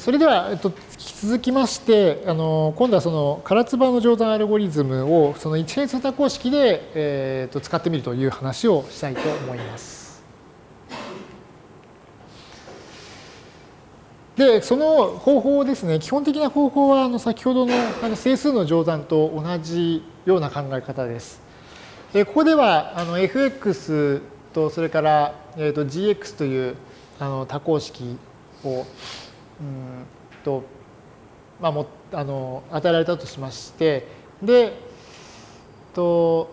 それでは、えっと、引き続きまして、あの今度はその唐津波の乗算アルゴリズムをその一変数多項式で、えっと、使ってみるという話をしたいと思います。で、その方法ですね、基本的な方法はあの先ほどのあの整数の乗算と同じような考え方です。えここではあの fx とそれから、えっと gx というあの多項式をうんと、まあ、もあの与えられたとしましてでと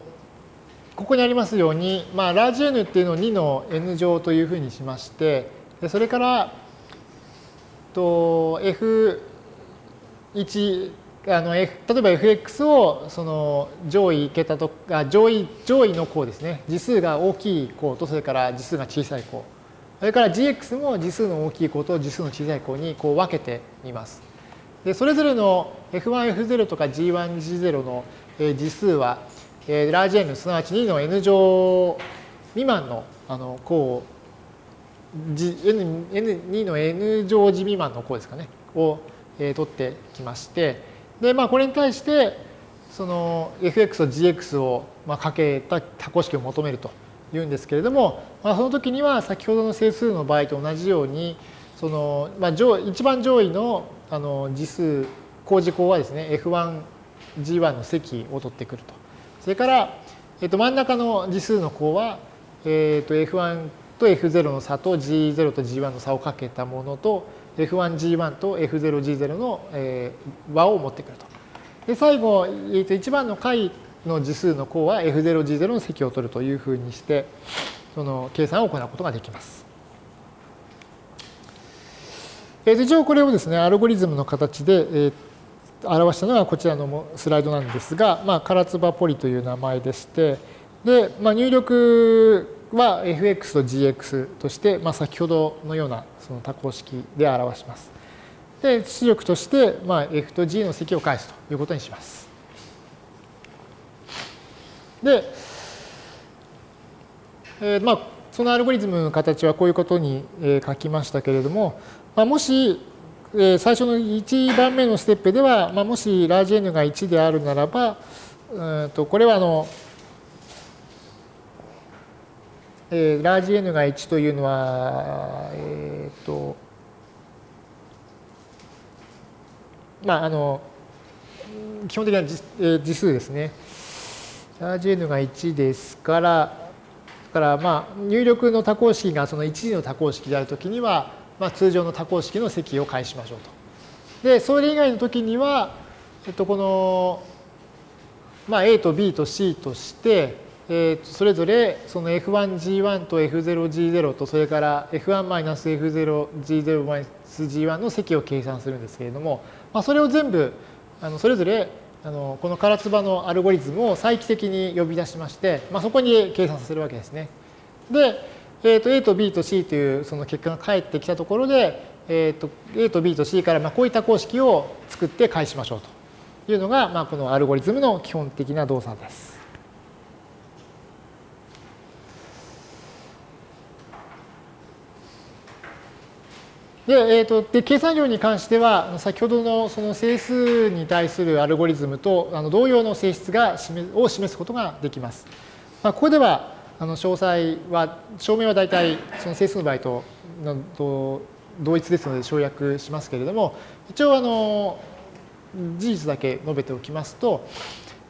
ここにありますように、まあ、ラージ N っていうのを2の N 乗というふうにしましてでそれからと F1 あの F 例えば fx をその上位桁とあ上位上位の項ですね。次数が大きい項とそれから次数が小さい項。それから gx も次数の大きい項と次数の小さい項にこう分けてみます。でそれぞれの F1、F0 とか G1、G0 の次数は、ラージ N すなわち2の N 乗未満のあの項 N, N2 の N 乗時未満の項ですかねを、取ってきましてで、まあ、これに対してその fx と gx を、まあ、かけた多項式を求めると言うんですけれども、まあ、その時には先ほどの整数の場合と同じようにその、まあ、上一番上位のあの次数工事項はですね F1、G1 の積を取ってくると。それから、えっと、真ん中の次数の項は、えっと、F1 と F0 の差と G0 と G1 の差をかけたものと F1G1 と F0G0 の、和を持ってくると。で最後、えっと、一番の解の次数の項は F0、G0 の積を取るというふうにして、その計算を行うことができます。えー、一応これをですね、アルゴリズムの形で、えー、表したのがこちらのスライドなんですが、まあ、カラツバポリという名前でして、で、まあ、入力は fx と gx として、まあ、先ほどのようなその多項式で表します。で、出力として、まあ、f と g の積を返すということにします。で、えー、まあ、そのアルゴリズムの形はこういうことに書きましたけれども、まあ、もし、え最初の1番目のステップでは、まあ、もしラージ N が1であるならば、うんとこれはあの、えー、ラージ N が1というのは、えっ、ー、と、まあ、あの、基本的な次数ですね。チャージ n が1ですから、からまあ入力の多項式がその1次の多項式であるときには、まあ、通常の多項式の積を返しましょうと。で、それ以外のときには、えっと、この、まあ、A と B と C として、えー、それぞれその F1G1 と F0G0 とそれから F1-F0G0-G1 の積を計算するんですけれども、まあ、それを全部あのそれぞれあのこの唐津波のアルゴリズムを再帰的に呼び出しまして、まあ、そこに計算させるわけですね。で、えー、と A と B と C というその結果が返ってきたところで、えー、と A と B と C からまあこういった公式を作って返しましょうというのが、まあ、このアルゴリズムの基本的な動作です。で、えーと、で計算量に関しては先ほどのその整数に対するアルゴリズムとあの同様の性質が示を示すことができます。まあ、ここではあの詳細は証明は大体その整数の場合とと同一ですので省略しますけれども一応あの事実だけ述べておきますと、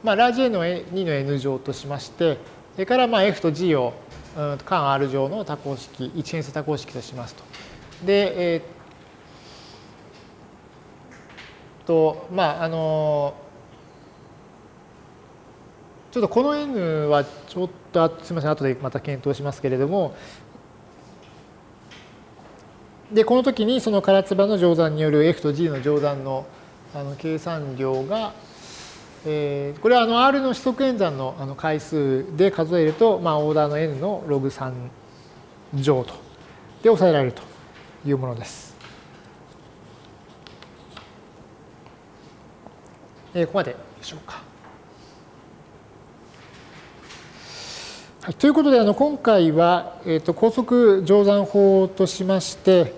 まあ、ラージ N の2の N 乗としましてそれからまあ F と G を間 R 乗の多項式一変数多項式としますと。で、えー、と、まあ、あの、ちょっとこの n はちょっと、すみません、後でまた検討しますけれども、で、この時にその唐津波の乗算による F と G の乗算のあの計算量が、えー、これはあの R の指則演算のあの回数で数えると、まあ、オーダーの n のログ3乗と。で抑えられると。いうものです。えー、ここまででしょうか。はい、ということで、あの今回は、えーと、高速乗算法としまして、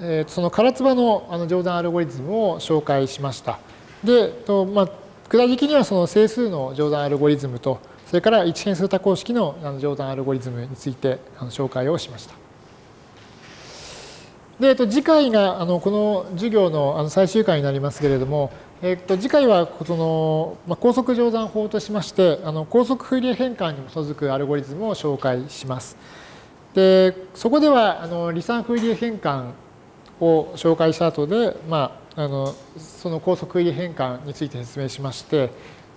えー、その唐津波のあの乗算アルゴリズムを紹介しました。で、とまあ、具体的にはその整数の乗算アルゴリズムと、それから一変数多項式の乗算アルゴリズムについて紹介をしました。で、えっと、次回があのこの授業のあの最終回になりますけれども、えっと、次回はその、まあ、高速乗算法としまして、あの高速フーリエ変換に基づくアルゴリズムを紹介します。で、そこではあの離散フーリエ変換を紹介した後で、まあ、あのその高速フーリエ変換について説明しまして、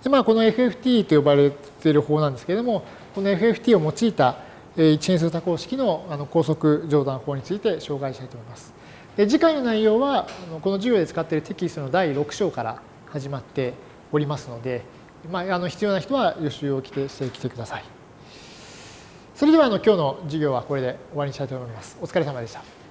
でまあ、この FFT と呼ばれている方なんですけれども、この FFT を用いた一変数多項式の高速乗算法について紹介したいと思います。で次回の内容はこの授業で使っているテキストの第6章から始まっておりますので、まあ、あの必要な人は予習をしてきてください。それではあの今日の授業はこれで終わりにしたいと思います。お疲れ様でした。